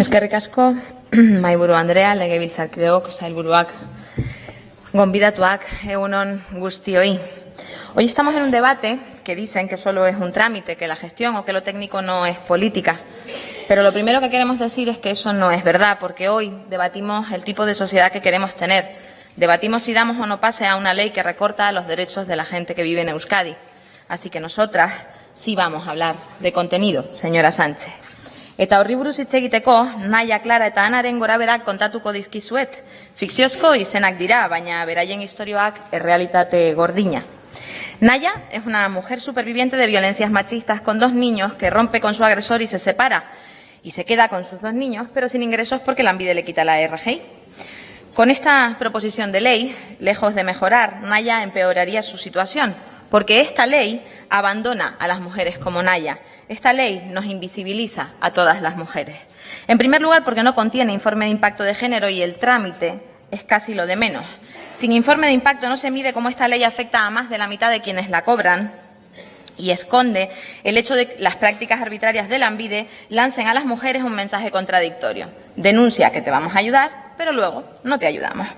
Eskerrik asko, maiburu Andrea, legebiltzarkideok, sailburuak, gonbidatuak, egunon guztioi. Hoy estamos en un debate que dicen que solo es un trámite, que la gestión o que lo técnico no es política. Pero lo primero que queremos decir es que eso no es verdad, porque hoy debatimos el tipo de sociedad que queremos tener. Debatimos si damos o no pase a una ley que recorta los derechos de la gente que vive en Euskadi. Así que nosotras sí vamos a hablar de contenido, señora Sánchez. Eta horri buruz hitz Clara eta Anaren goraberak kontatuko dizkizuet. Fikziozko izenak dira, baina beraien historioak errealitate gordina. Naya es una mujer superviviente de violencias machistas con dos niños que rompe con su agresor y se separa. Y se queda con sus dos niños, pero sin ingresos porque la envidia le quita la RGI. Con esta proposición de ley, lejos de mejorar, Naya empeoraría su situación, porque esta ley abandona a las mujeres como Naya. Esta ley nos invisibiliza a todas las mujeres. En primer lugar, porque no contiene informe de impacto de género y el trámite es casi lo de menos. Sin informe de impacto no se mide cómo esta ley afecta a más de la mitad de quienes la cobran y esconde el hecho de que las prácticas arbitrarias de la ANVIDE lancen a las mujeres un mensaje contradictorio. Denuncia que te vamos a ayudar, pero luego no te ayudamos.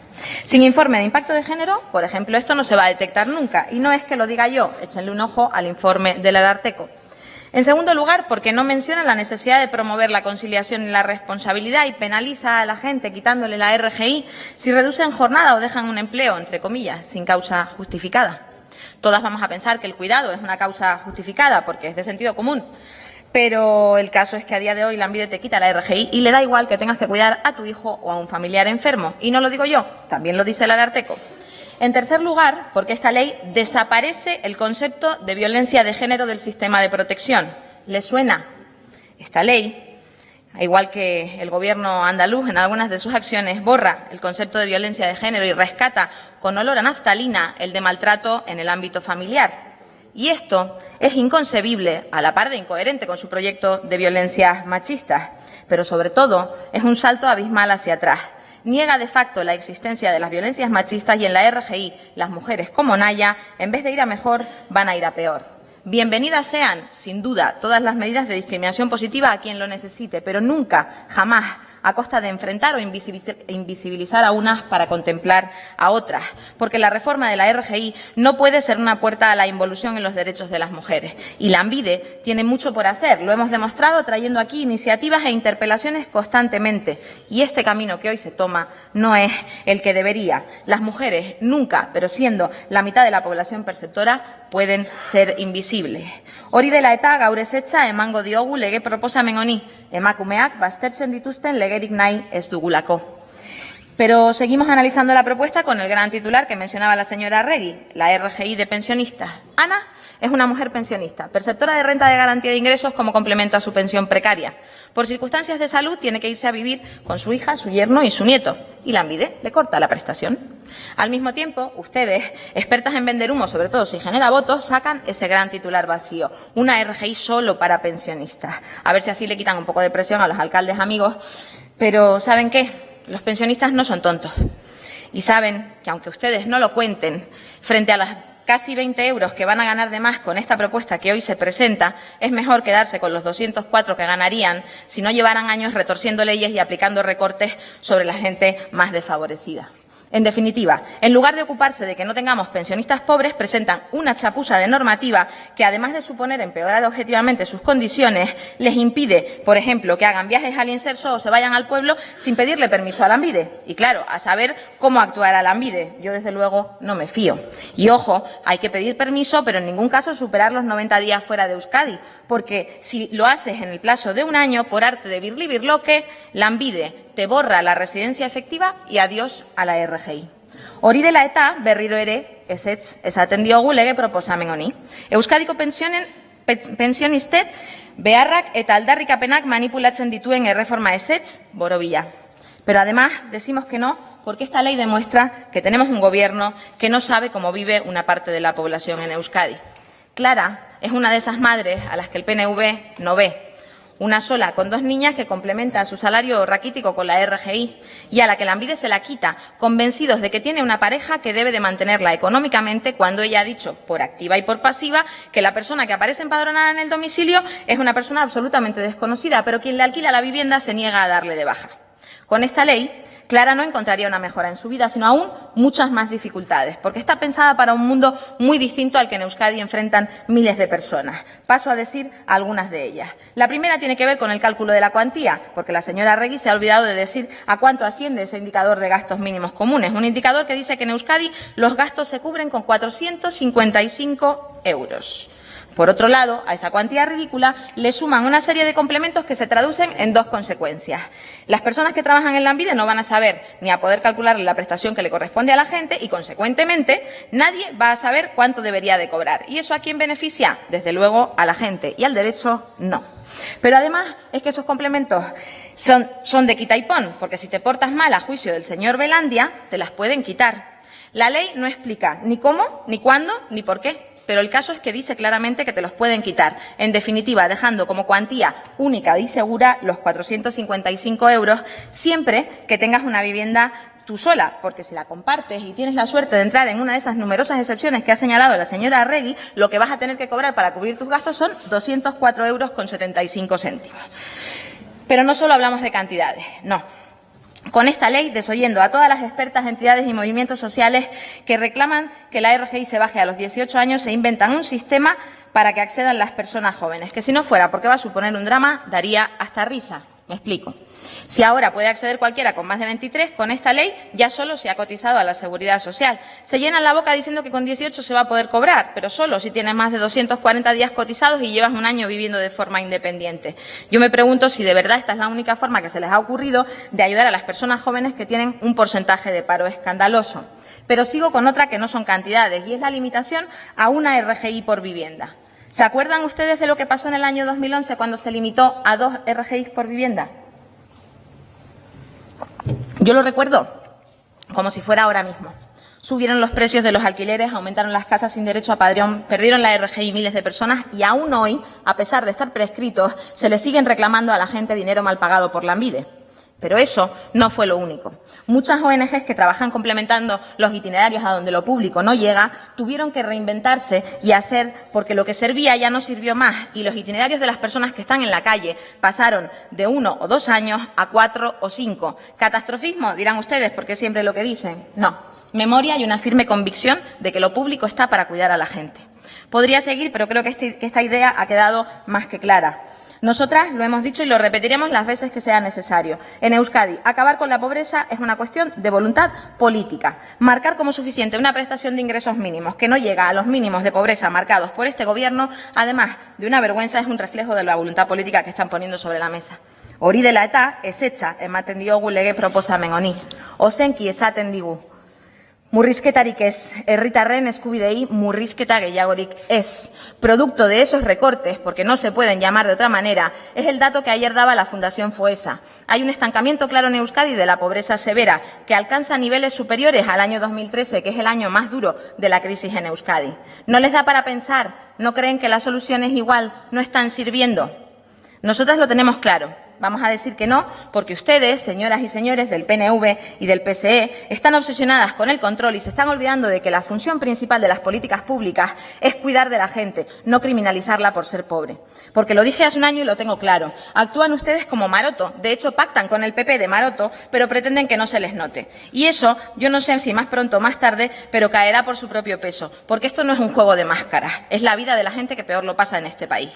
Sin informe de impacto de género, por ejemplo, esto no se va a detectar nunca. Y no es que lo diga yo, échenle un ojo al informe del Ararteco. En segundo lugar, porque no menciona la necesidad de promover la conciliación y la responsabilidad y penaliza a la gente quitándole la RGI si reducen jornada o dejan un empleo, entre comillas, sin causa justificada. Todas vamos a pensar que el cuidado es una causa justificada porque es de sentido común, pero el caso es que a día de hoy la ANVIDE te quita la RGI y le da igual que tengas que cuidar a tu hijo o a un familiar enfermo. Y no lo digo yo, también lo dice el Ararteco. En tercer lugar, porque esta ley desaparece el concepto de violencia de género del sistema de protección. ¿Le suena? Esta ley, igual que el Gobierno andaluz en algunas de sus acciones, borra el concepto de violencia de género y rescata con olor a naftalina el de maltrato en el ámbito familiar. Y esto es inconcebible, a la par de incoherente con su proyecto de violencias machistas, pero sobre todo es un salto abismal hacia atrás niega de facto la existencia de las violencias machistas y en la RGI las mujeres como Naya, en vez de ir a mejor, van a ir a peor. Bienvenidas sean, sin duda, todas las medidas de discriminación positiva a quien lo necesite, pero nunca, jamás a costa de enfrentar o invisibilizar a unas para contemplar a otras, porque la reforma de la RGI no puede ser una puerta a la involución en los derechos de las mujeres. Y la ANVIDE tiene mucho por hacer, lo hemos demostrado trayendo aquí iniciativas e interpelaciones constantemente. Y este camino que hoy se toma no es el que debería. Las mujeres nunca, pero siendo la mitad de la población perceptora, pueden ser invisibles. Hori dela eta gaur ezetza emango diogu lege proposamen honi, emakumeak baztertzen dituzten legerik nahi ez dugulako. Pero seguimos analizando la propuesta con el gran titular que mencionaba la señora Regui, la RGI de pensionistas. Ana es una mujer pensionista, perceptora de renta de garantía de ingresos como complemento a su pensión precaria. Por circunstancias de salud tiene que irse a vivir con su hija, su yerno y su nieto. Y la ANVIDE le corta la prestación. Al mismo tiempo, ustedes, expertas en vender humo, sobre todo si genera votos, sacan ese gran titular vacío, una RGI solo para pensionistas. A ver si así le quitan un poco de presión a los alcaldes amigos. Pero ¿saben qué? Los pensionistas no son tontos. Y saben que aunque ustedes no lo cuenten, frente a las casi 20 euros que van a ganar de más con esta propuesta que hoy se presenta, es mejor quedarse con los 204 que ganarían si no llevaran años retorciendo leyes y aplicando recortes sobre la gente más desfavorecida. En definitiva, en lugar de ocuparse de que no tengamos pensionistas pobres, presentan una chapuza de normativa que, además de suponer empeorar objetivamente sus condiciones, les impide, por ejemplo, que hagan viajes al inserso o se vayan al pueblo sin pedirle permiso a la. Y claro, a saber cómo actuará la ANVIDE. Yo, desde luego, no me fío. Y ojo, hay que pedir permiso, pero en ningún caso superar los 90 días fuera de Euskadi, porque si lo haces en el plazo de un año, por arte de birli birloque, la te borra la residencia efectiva y adiós a la RGI. Hori dela eta berriro ere ezetz esaten diogu lege proposamen honi. Euskadiko pensionen pensionistet beharrak eta aldarrikapenak manipulatzen dituen erreforma ezetz borobila. Pero además decimos que no porque esta ley demuestra que tenemos un gobierno que no sabe cómo vive una parte de la población en Euskadi. Clara es una de esas madres a las que el PNV no ve una sola con dos niñas que complementa su salario raquítico con la RGI y a la que la Ambide se la quita, convencidos de que tiene una pareja que debe de mantenerla económicamente cuando ella ha dicho, por activa y por pasiva, que la persona que aparece empadronada en el domicilio es una persona absolutamente desconocida, pero quien le alquila la vivienda se niega a darle de baja. Con esta ley, Clara no encontraría una mejora en su vida, sino aún muchas más dificultades, porque está pensada para un mundo muy distinto al que en Euskadi enfrentan miles de personas. Paso a decir algunas de ellas. La primera tiene que ver con el cálculo de la cuantía, porque la señora Regui se ha olvidado de decir a cuánto asciende ese indicador de gastos mínimos comunes. Un indicador que dice que en Euskadi los gastos se cubren con 455 euros. Por otro lado, a esa cuantía ridícula le suman una serie de complementos que se traducen en dos consecuencias. Las personas que trabajan en la Ambide no van a saber ni a poder calcular la prestación que le corresponde a la gente y, consecuentemente, nadie va a saber cuánto debería de cobrar. ¿Y eso a quién beneficia? Desde luego a la gente y al derecho no. Pero además es que esos complementos son, son de quita y pon, porque si te portas mal a juicio del señor Belandia, te las pueden quitar. La ley no explica ni cómo, ni cuándo, ni por qué pero el caso es que dice claramente que te los pueden quitar. En definitiva, dejando como cuantía única y segura los 455 euros siempre que tengas una vivienda tú sola, porque si la compartes y tienes la suerte de entrar en una de esas numerosas excepciones que ha señalado la señora Arregui, lo que vas a tener que cobrar para cubrir tus gastos son 204 euros con 75 céntimos. Pero no solo hablamos de cantidades, no con esta ley, desoyendo a todas las expertas, entidades y movimientos sociales que reclaman que la RGI se baje a los 18 años, se inventan un sistema para que accedan las personas jóvenes, que si no fuera porque va a suponer un drama, daría hasta risa. Me explico. Si ahora puede acceder cualquiera con más de 23, con esta ley ya solo se ha cotizado a la seguridad social. Se llenan la boca diciendo que con 18 se va a poder cobrar, pero solo si tienes más de 240 días cotizados y llevas un año viviendo de forma independiente. Yo me pregunto si de verdad esta es la única forma que se les ha ocurrido de ayudar a las personas jóvenes que tienen un porcentaje de paro escandaloso. Pero sigo con otra que no son cantidades y es la limitación a una RGI por vivienda. ¿Se acuerdan ustedes de lo que pasó en el año 2011 cuando se limitó a dos RGIs por vivienda? Yo lo recuerdo como si fuera ahora mismo. Subieron los precios de los alquileres, aumentaron las casas sin derecho a padrón, perdieron la RGI miles de personas y aún hoy, a pesar de estar prescritos, se le siguen reclamando a la gente dinero mal pagado por la ANVIDE. Pero eso no fue lo único. Muchas ONGs que trabajan complementando los itinerarios a donde lo público no llega tuvieron que reinventarse y hacer porque lo que servía ya no sirvió más y los itinerarios de las personas que están en la calle pasaron de uno o dos años a cuatro o cinco. ¿Catastrofismo? Dirán ustedes, porque siempre lo que dicen. No. Memoria y una firme convicción de que lo público está para cuidar a la gente. Podría seguir, pero creo que, este, que esta idea ha quedado más que clara. Nosotras lo hemos dicho y lo repetiremos las veces que sea necesario. En Euskadi, acabar con la pobreza es una cuestión de voluntad política. Marcar como suficiente una prestación de ingresos mínimos que no llega a los mínimos de pobreza marcados por este Gobierno, además de una vergüenza, es un reflejo de la voluntad política que están poniendo sobre la mesa. Hori dela eta, ez etxa ematen diogu lege proposamen honi. Ozenki esaten digu, Murrizketarik ez, herritarren eskubidei murrizketa gehiagorik es. Producto de esos recortes, porque no se pueden llamar de otra manera, es el dato que ayer daba la Fundación FOESA. Hay un estancamiento claro en Euskadi de la pobreza severa, que alcanza niveles superiores al año 2013, que es el año más duro de la crisis en Euskadi. ¿No les da para pensar? ¿No creen que las soluciones igual no están sirviendo? Nosotras lo tenemos claro. Vamos a decir que no, porque ustedes, señoras y señores del PNV y del PSE, están obsesionadas con el control y se están olvidando de que la función principal de las políticas públicas es cuidar de la gente, no criminalizarla por ser pobre. Porque lo dije hace un año y lo tengo claro. Actúan ustedes como Maroto. De hecho, pactan con el PP de Maroto, pero pretenden que no se les note. Y eso, yo no sé si más pronto o más tarde, pero caerá por su propio peso. Porque esto no es un juego de máscaras. Es la vida de la gente que peor lo pasa en este país.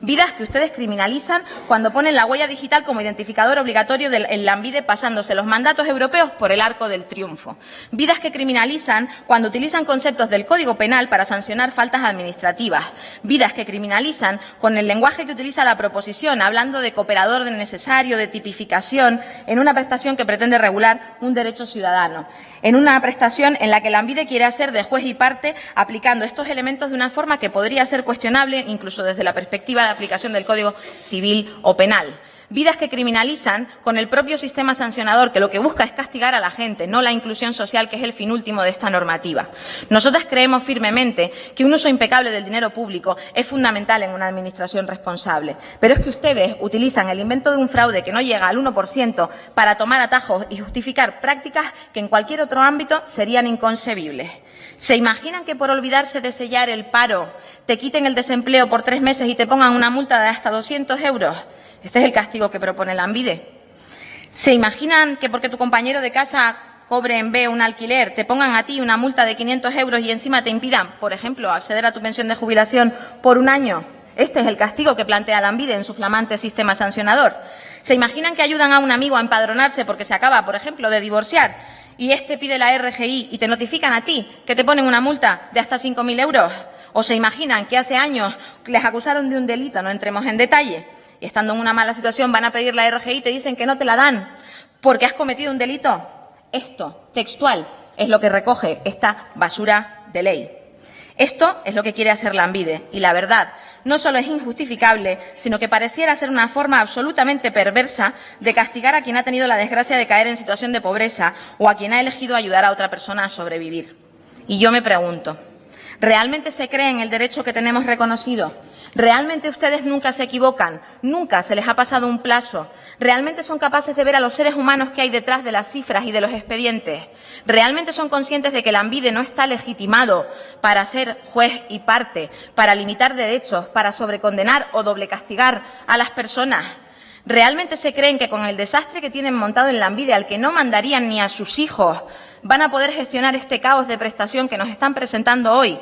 Vidas que ustedes criminalizan cuando ponen la huella digital como identificador obligatorio del, en pasándose los mandatos europeos por el arco del triunfo. Vidas que criminalizan cuando utilizan conceptos del Código Penal para sancionar faltas administrativas. Vidas que criminalizan con el lenguaje que utiliza la proposición, hablando de cooperador necesario, de tipificación, en una prestación que pretende regular un derecho ciudadano en una prestación en la que la ANVIDE quiere hacer de juez y parte aplicando estos elementos de una forma que podría ser cuestionable incluso desde la perspectiva de aplicación del Código Civil o Penal. Vidas que criminalizan con el propio sistema sancionador, que lo que busca es castigar a la gente, no la inclusión social, que es el fin último de esta normativa. Nosotras creemos firmemente que un uso impecable del dinero público es fundamental en una administración responsable, pero es que ustedes utilizan el invento de un fraude que no llega al 1% para tomar atajos y justificar prácticas que en cualquier otro ámbito serían inconcebibles. ¿Se imaginan que por olvidarse de sellar el paro te quiten el desempleo por tres meses y te pongan una multa de hasta 200 euros? Este es el castigo que propone la ANVIDE. ¿Se imaginan que porque tu compañero de casa cobre en B un alquiler, te pongan a ti una multa de 500 euros y encima te impidan, por ejemplo, acceder a tu pensión de jubilación por un año? Este es el castigo que plantea la ANVIDE en su flamante sistema sancionador. ¿Se imaginan que ayudan a un amigo a empadronarse porque se acaba, por ejemplo, de divorciar y este pide la RGI y te notifican a ti que te ponen una multa de hasta 5.000 euros? ¿O se imaginan que hace años les acusaron de un delito, no entremos en detalle, y estando en una mala situación van a pedir la RGI y te dicen que no te la dan porque has cometido un delito? Esto, textual, es lo que recoge esta basura de ley. Esto es lo que quiere hacer la ANVIDE y la verdad no solo es injustificable, sino que pareciera ser una forma absolutamente perversa de castigar a quien ha tenido la desgracia de caer en situación de pobreza o a quien ha elegido ayudar a otra persona a sobrevivir. Y yo me pregunto, ¿realmente se creen el derecho que tenemos reconocido? ¿Realmente ustedes nunca se equivocan? ¿Nunca se les ha pasado un plazo? ¿Realmente son capaces de ver a los seres humanos que hay detrás de las cifras y de los expedientes? ¿Realmente son conscientes de que el ANVIDE no está legitimado para ser juez y parte, para limitar derechos, para sobrecondenar o doble castigar a las personas? ¿Realmente se creen que con el desastre que tienen montado en la ANVIDE, al que no mandarían ni a sus hijos, van a poder gestionar este caos de prestación que nos están presentando hoy?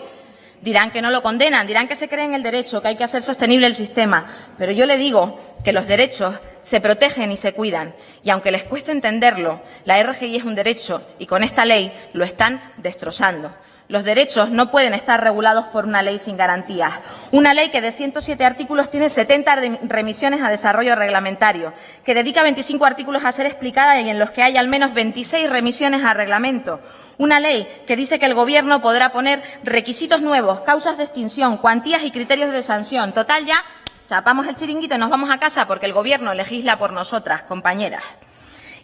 Dirán que no lo condenan, dirán que se creen el derecho, que hay que hacer sostenible el sistema. Pero yo le digo que los derechos se protegen y se cuidan. Y aunque les cueste entenderlo, la RGI es un derecho y con esta ley lo están destrozando. Los derechos no pueden estar regulados por una ley sin garantías. Una ley que de 107 artículos tiene 70 remisiones a desarrollo reglamentario, que dedica 25 artículos a ser explicada y en los que hay al menos 26 remisiones a reglamento. Una ley que dice que el Gobierno podrá poner requisitos nuevos, causas de extinción, cuantías y criterios de sanción. Total, ya chapamos el chiringuito y nos vamos a casa porque el Gobierno legisla por nosotras, compañeras.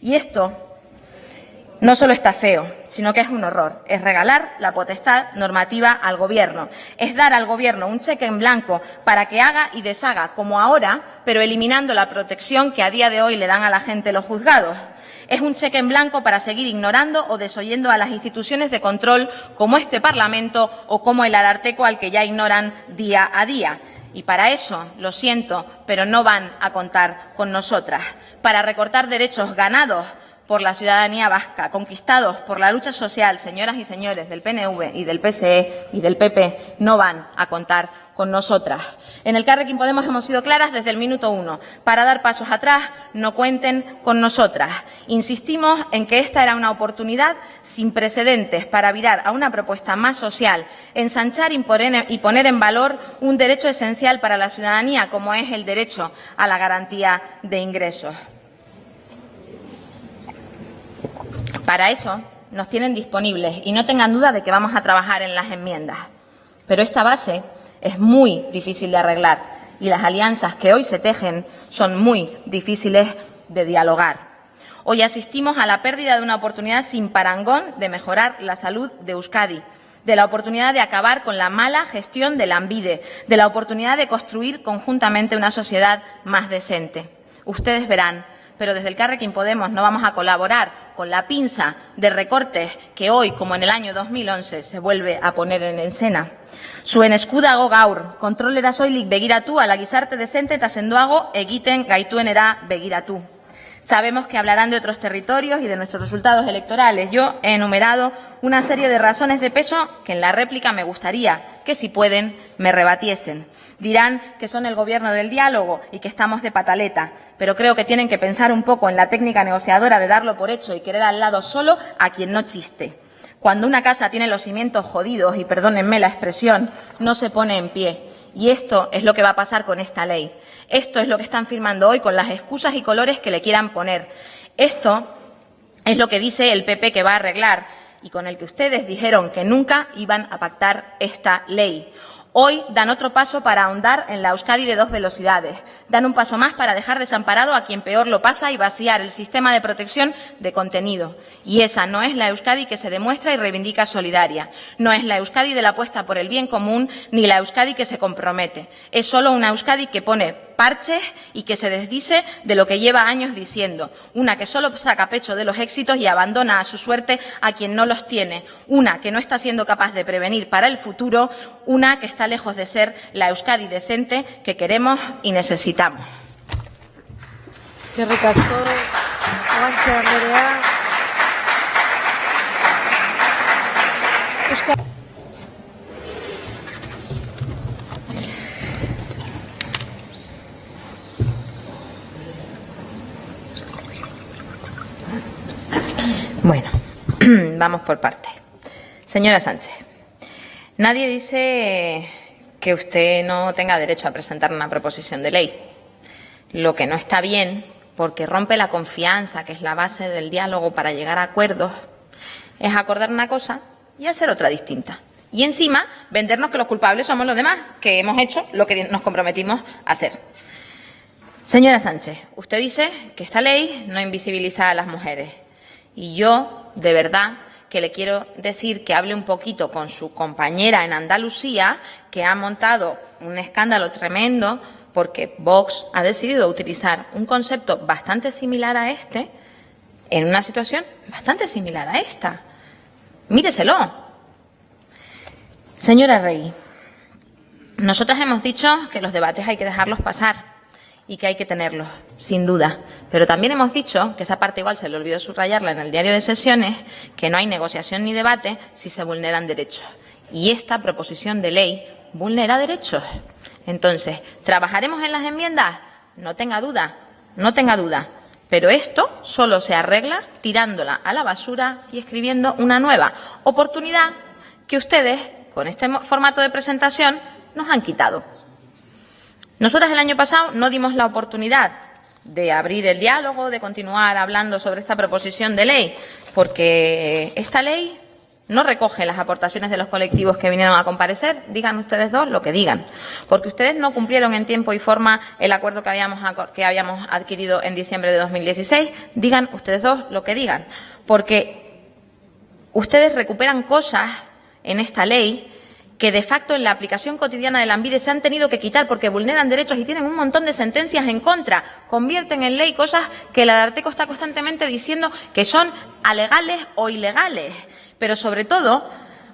Y esto no solo está feo, sino que es un horror. Es regalar la potestad normativa al Gobierno. Es dar al Gobierno un cheque en blanco para que haga y deshaga, como ahora, pero eliminando la protección que a día de hoy le dan a la gente los juzgados. Es un cheque en blanco para seguir ignorando o desoyendo a las instituciones de control como este Parlamento o como el Ararteco al que ya ignoran día a día. Y para eso, lo siento, pero no van a contar con nosotras. Para recortar derechos ganados por la ciudadanía vasca, conquistados por la lucha social, señoras y señores del PNV y del PSE y del PP, no van a contar con nosotras. En el Carrequín Podemos hemos sido claras desde el minuto uno. Para dar pasos atrás, no cuenten con nosotras. Insistimos en que esta era una oportunidad sin precedentes para virar a una propuesta más social, ensanchar y poner en valor un derecho esencial para la ciudadanía, como es el derecho a la garantía de ingresos. Para eso nos tienen disponibles y no tengan duda de que vamos a trabajar en las enmiendas. Pero esta base es muy difícil de arreglar y las alianzas que hoy se tejen son muy difíciles de dialogar. Hoy asistimos a la pérdida de una oportunidad sin parangón de mejorar la salud de Euskadi, de la oportunidad de acabar con la mala gestión del ANVIDE, de la oportunidad de construir conjuntamente una sociedad más decente. Ustedes verán pero desde el Carrequín Podemos no vamos a colaborar con la pinza de recortes que hoy, como en el año 2011, se vuelve a poner en escena. Zuen eskudago gaur, kontrolera soilik begiratu, ala gizarte desente eta sendoago egiten gaituenera begiratu. Sabemos que hablarán de otros territorios y de nuestros resultados electorales. Yo he enumerado una serie de razones de peso que en la réplica me gustaría que, si pueden, me rebatiesen. Dirán que son el gobierno del diálogo y que estamos de pataleta, pero creo que tienen que pensar un poco en la técnica negociadora de darlo por hecho y querer al lado solo a quien no chiste. Cuando una casa tiene los cimientos jodidos, y perdónenme la expresión, no se pone en pie. Y esto es lo que va a pasar con esta ley. Esto es lo que están firmando hoy con las excusas y colores que le quieran poner. Esto es lo que dice el PP que va a arreglar y con el que ustedes dijeron que nunca iban a pactar esta ley. Hoy dan otro paso para ahondar en la Euskadi de dos velocidades. Dan un paso más para dejar desamparado a quien peor lo pasa y vaciar el sistema de protección de contenido. Y esa no es la Euskadi que se demuestra y reivindica solidaria. No es la Euskadi de la apuesta por el bien común ni la Euskadi que se compromete. Es solo una Euskadi que pone parches y que se desdice de lo que lleva años diciendo. Una que solo saca pecho de los éxitos y abandona a su suerte a quien no los tiene. Una que no está siendo capaz de prevenir para el futuro. Una que está lejos de ser la Euskadi decente que queremos y necesitamos. Bueno, vamos por partes. Señora Sánchez, nadie dice que usted no tenga derecho a presentar una proposición de ley. Lo que no está bien, porque rompe la confianza, que es la base del diálogo para llegar a acuerdos, es acordar una cosa y hacer otra distinta. Y encima, vendernos que los culpables somos los demás, que hemos hecho lo que nos comprometimos a hacer. Señora Sánchez, usted dice que esta ley no invisibiliza a las mujeres. Y yo, de verdad, que le quiero decir que hable un poquito con su compañera en Andalucía, que ha montado un escándalo tremendo porque Vox ha decidido utilizar un concepto bastante similar a este en una situación bastante similar a esta. Míreselo. Señora Rey, nosotras hemos dicho que los debates hay que dejarlos pasar y que hay que tenerlos, sin duda. Pero también hemos dicho, que esa parte igual se le olvidó subrayarla en el diario de sesiones, que no hay negociación ni debate si se vulneran derechos. Y esta proposición de ley vulnera derechos. Entonces, ¿trabajaremos en las enmiendas? No tenga duda, no tenga duda. Pero esto solo se arregla tirándola a la basura y escribiendo una nueva oportunidad que ustedes, con este formato de presentación, nos han quitado. Nosotras el año pasado no dimos la oportunidad de abrir el diálogo, de continuar hablando sobre esta proposición de ley, porque esta ley no recoge las aportaciones de los colectivos que vinieron a comparecer, digan ustedes dos lo que digan, porque ustedes no cumplieron en tiempo y forma el acuerdo que habíamos, que habíamos adquirido en diciembre de 2016, digan ustedes dos lo que digan, porque ustedes recuperan cosas en esta ley que de facto en la aplicación cotidiana de la ANVIDE se han tenido que quitar porque vulneran derechos y tienen un montón de sentencias en contra. Convierten en ley cosas que el Arteco está constantemente diciendo que son alegales o ilegales. Pero sobre todo,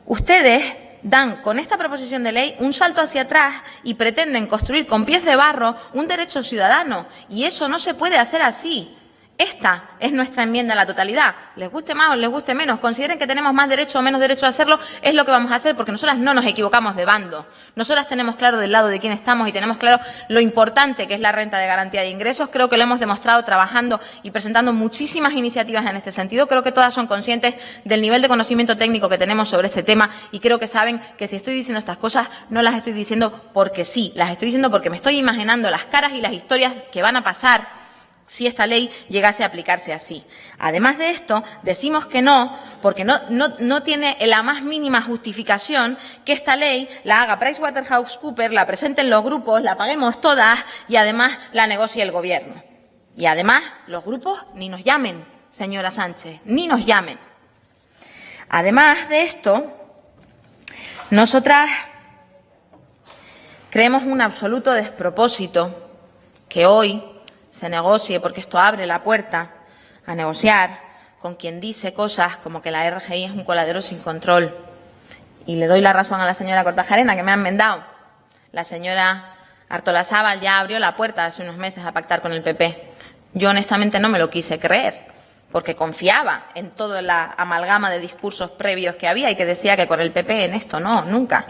ustedes dan con esta proposición de ley un salto hacia atrás y pretenden construir con pies de barro un derecho ciudadano. Y eso no se puede hacer así. Esta es nuestra enmienda a la totalidad. Les guste más o les guste menos, consideren que tenemos más derecho o menos derecho a hacerlo, es lo que vamos a hacer porque nosotras no nos equivocamos de bando. Nosotras tenemos claro del lado de quién estamos y tenemos claro lo importante que es la renta de garantía de ingresos. Creo que lo hemos demostrado trabajando y presentando muchísimas iniciativas en este sentido. Creo que todas son conscientes del nivel de conocimiento técnico que tenemos sobre este tema y creo que saben que si estoy diciendo estas cosas no las estoy diciendo porque sí, las estoy diciendo porque me estoy imaginando las caras y las historias que van a pasar si esta ley llegase a aplicarse así. Además de esto, decimos que no, porque no, tiene la más mínima justificación que esta ley la haga PricewaterhouseCoopers, la presenten los grupos, la paguemos todas y además la negocie el Gobierno. Y además, los grupos ni nos llamen, señora Sánchez, ni nos llamen. Además de esto, nosotras creemos un absoluto despropósito que hoy se negocie, porque esto abre la puerta a negociar con quien dice cosas como que la RGI es un coladero sin control. Y le doy la razón a la señora Cortajarena, que me han vendado. La señora Artola Sábal ya abrió la puerta hace unos meses a pactar con el PP. Yo honestamente no me lo quise creer, porque confiaba en toda la amalgama de discursos previos que había y que decía que con el PP en esto no, nunca.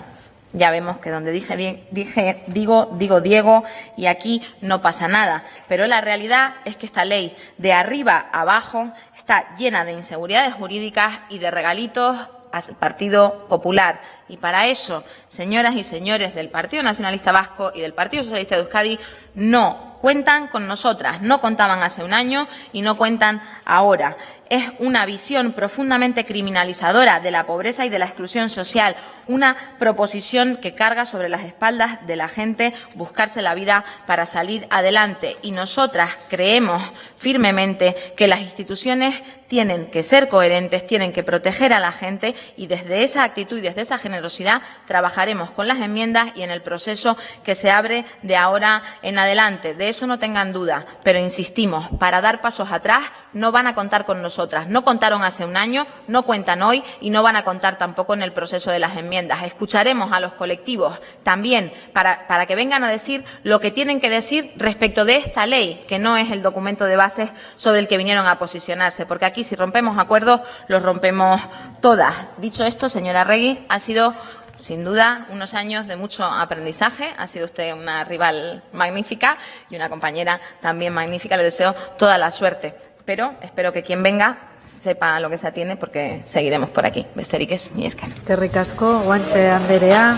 Ya vemos que donde dije, dije, digo, digo Diego y aquí no pasa nada. Pero la realidad es que esta ley, de arriba abajo, está llena de inseguridades jurídicas y de regalitos al Partido Popular. Y para eso, señoras y señores del Partido Nacionalista Vasco y del Partido Socialista de Euskadi, no cuentan con nosotras, no contaban hace un año y no cuentan ahora. Es una visión profundamente criminalizadora de la pobreza y de la exclusión social, una proposición que carga sobre las espaldas de la gente buscarse la vida para salir adelante. Y nosotras creemos firmemente que las instituciones tienen que ser coherentes, tienen que proteger a la gente y desde esa actitud y desde esa generosidad trabajaremos con las enmiendas y en el proceso que se abre de ahora en adelante. De eso no tengan duda, pero insistimos, para dar pasos atrás no van a contar con No contaron hace un año, no cuentan hoy y no van a contar tampoco en el proceso de las enmiendas. Escucharemos a los colectivos también para, para que vengan a decir lo que tienen que decir respecto de esta ley, que no es el documento de bases sobre el que vinieron a posicionarse, porque aquí si rompemos acuerdos, los rompemos todas. Dicho esto, señora Regui, ha sido sin duda unos años de mucho aprendizaje. Ha sido usted una rival magnífica y una compañera también magnífica. Le deseo toda la suerte. Pero espero que quien venga sepa lo que se atiene porque seguiremos por aquí. Besterik ez, mi esker. Eskerrik asko, guantxe Anderea.